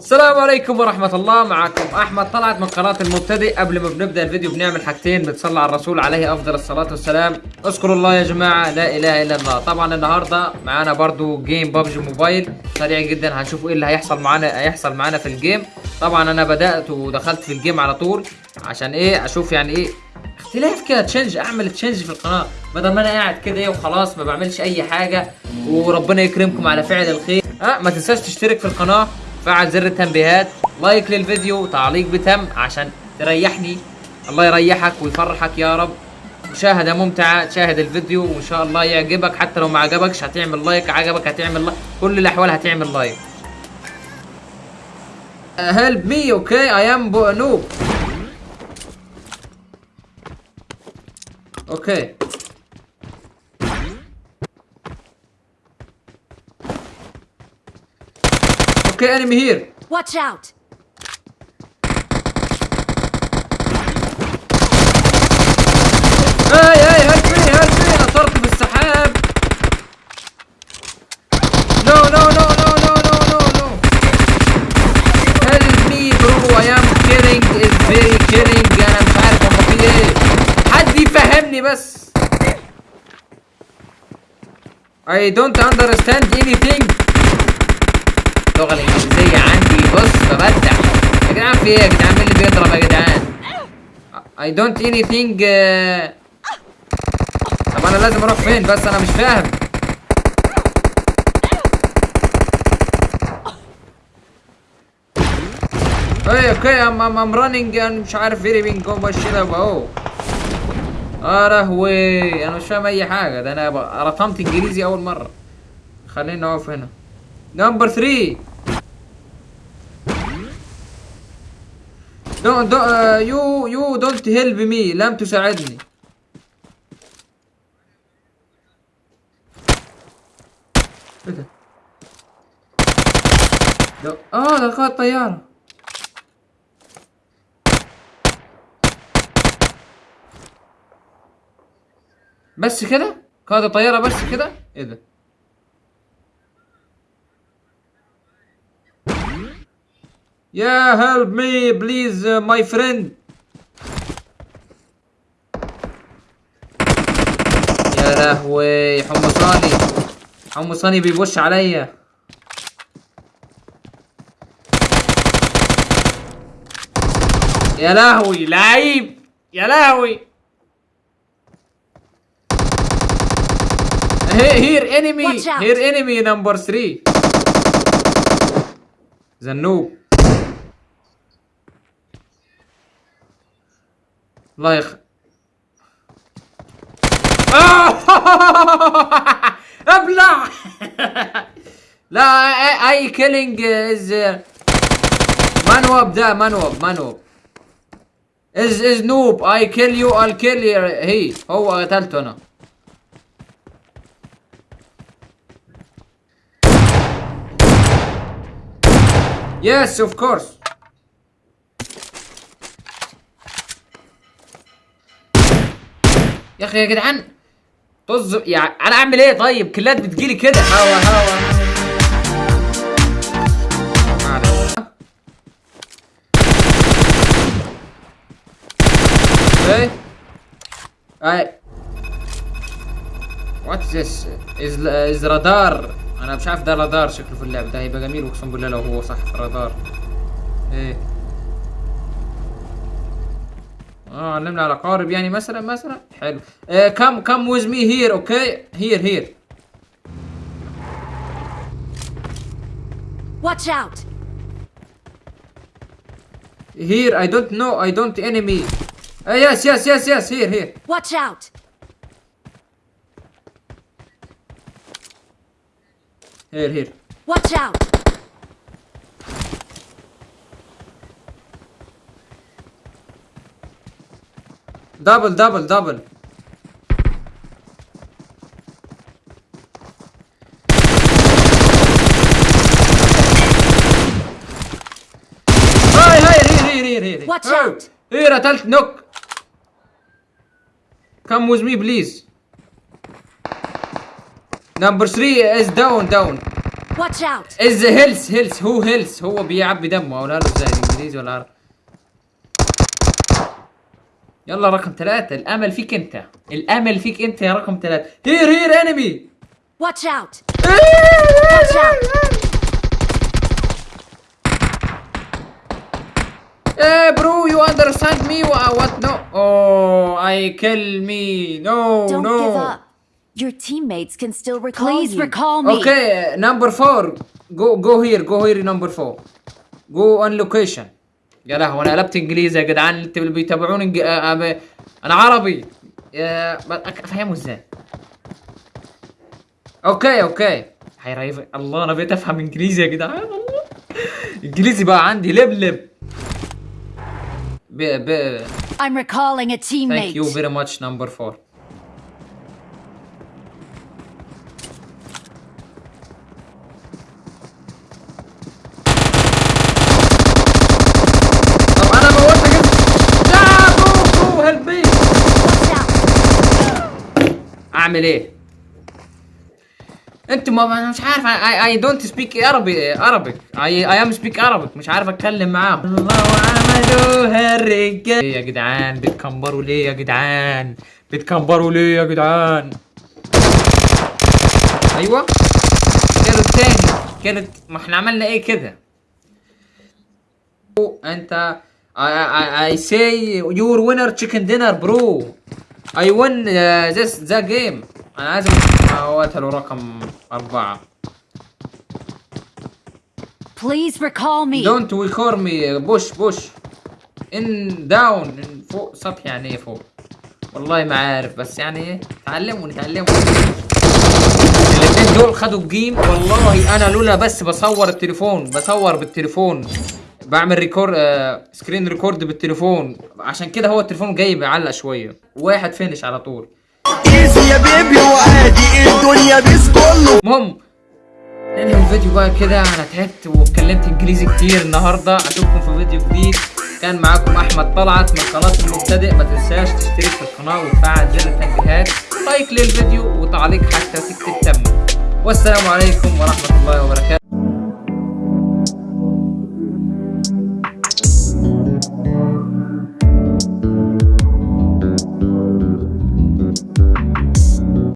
السلام عليكم ورحمة الله. معكم أحمد طلعت من قناة المبتدئ. قبل ما بنبدأ الفيديو بنعمل حاجتين بتصلي على الرسول عليه أفضل الصلاة والسلام. اذكروا الله يا جماعة لا إله إلا الله. طبعا النهاردة معانا برضو game PUBG Mobile. سريع جدا هنشوف إيه اللي هيحصل معانا هيحصل معانا في ال game طبعا أنا بدأت ودخلت في ال game على طول عشان إيه؟ أشوف يعني إيه؟ اختلاف كده change أعمل change في القناة. بدل ما أنا قاعد كده إيه وخلاص ما بعملش أي حاجة. وربنا يكرمكم على فعل الخير. آه ما تنساش تشترك في القناة. فعل زر التنبيهات like للفيديو تعليق بتم عشان تريحني. الله يريحك ويفرحك يا رب. مشاهدة ممتعة تشاهد الفيديو وإن شاء الله يعجبك. حتى لو ما عجبكش هتعمل like عجبك هتعمل like. كل الأحوال هتعمل like. help me okay I am noob okay okay enemy here watch out I I help me help me نطرت في السحاب no no no no no no no no help me bro I am killing is very killing أنا مش عارف هم في إيه حد يفهمني بس. I don't understand anything. اللغة الإنجليزية عندي. بص ببدع. يا جدعان في إيه؟ يا جدعان مين اللي بيضرب يا جدعان؟ I don't anything uh... طب أنا لازم أروح فين؟ بس أنا مش فاهم. اي أوكي ام ام ام رانينج أنا مش عارف فيري بين جو بشيلها اهو آه لهوي أنا مش فاهم أي حاجة. ده أنا رطمت إنجليزي أول مرة. خلينا نقف هنا. نمبر 3 دون دون يو يو دونت هيلب مي لم تساعدني إيه ده آه ده قائد طياره بس كده قائد الطياره بس كده إيه ده يا help me please my friend يا لهوي حمصاني حمصاني بيبش عليا. يا لهوي لعيب. يا لهوي. هير انمي. هير انمي نمبر 3 زنوب. الله يخ! أبلع لا اي كيلينج از منوب ده منوب منوب از از نوب اي كيل يو I'll kill هي هو قتلته أنا Yes, of course. يا أخي يا جدعان طز يعني أنا أعمل إيه؟ طيب كلات بتجيلي كده. هوا هوا. إيه؟ اي وات ذس از از رادار أنا مش عارف ده رادار شكله في اللعبه ده هيبقى جميل أقسم بالله لو هو صح في الرادار إيه؟ آه علمنا على قارب يعني مثلا مثلا حلو آه come come with me here okay here here Watch out! here I don't know I don't enemy uh, yes yes yes yes here here Watch out! here here Watch out! دبل دبل دبل هاي هاي رير رير رير رير واتش اوت إيه قتلت نوك كم ويز مي بليز نمبر 3 از داون داون واتش اوت از هيلث هيلث هو هيلث هو بيعبي دمه. ولا له إزاي الانجليزي ولا عربي يلا رقم ثلاثة. الأمل فيك أنت. الأمل فيك أنت يا رقم ثلاثة. here here enemy watch out watch out إيه bro you understand me what no oh I kill me no no Your teammates can still recall Please recall me. Okay, number four. Go go here. Go here number four. Go on location. يا لهوي أنا قلبت إنجليزي يا جدعان اللي بيتابعوني انج... آه، آه، أنا عربي. أفهمه إزاي؟ okay okay. هيريفك الله أنا بقيت أفهم إنجليزي يا جدعان الله. إنجليزي بقى عندي لبلب ب ب I'm recalling a teammate. Thank you very much number four. أعمل إيه؟ أنت ما مش عارف I I don't speak عربي عربي I I'm speak عربي مش عارف أتكلم معاهم. الله عملوها الرجال ليه يا جدعان؟ بتكمبروا ليه يا جدعان؟ بتكمبروا ليه يا جدعان؟ أيوه. كانوا التاني كانت ما إحنا عملنا إيه كده؟ انت I, I, I say your winner chicken dinner bro. I win uh, this the game. أنا عايز هو قتلوا رقم أربعة. Please recall me. don't recall me. push push in down. In فوق سطح يعني إيه فوق. والله ما عارف بس يعني إيه تعلموا نتعلموا الاثنين دول خدوا ال game والله أنا لولا بس بصور التليفون بصور بالتليفون. بعمل record آه screen record بالتليفون. عشان كده هو التليفون جاي بيعلق شوية. واحد finish على طول. easy يا baby وعادي الدنيا peace كله. المهم ننهي الفيديو بقى كده. أنا تعبت واتكلمت إنجليزي كتير النهارده. أشوفكم في فيديو جديد. كان معاكم أحمد طلعت من قناة المبتدئ. ما تنساش تشترك في القناة وتفعل زر التنبيهات. لايك للفيديو وتعليق حتى تكتب تم. والسلام عليكم ورحمة الله وبركاته.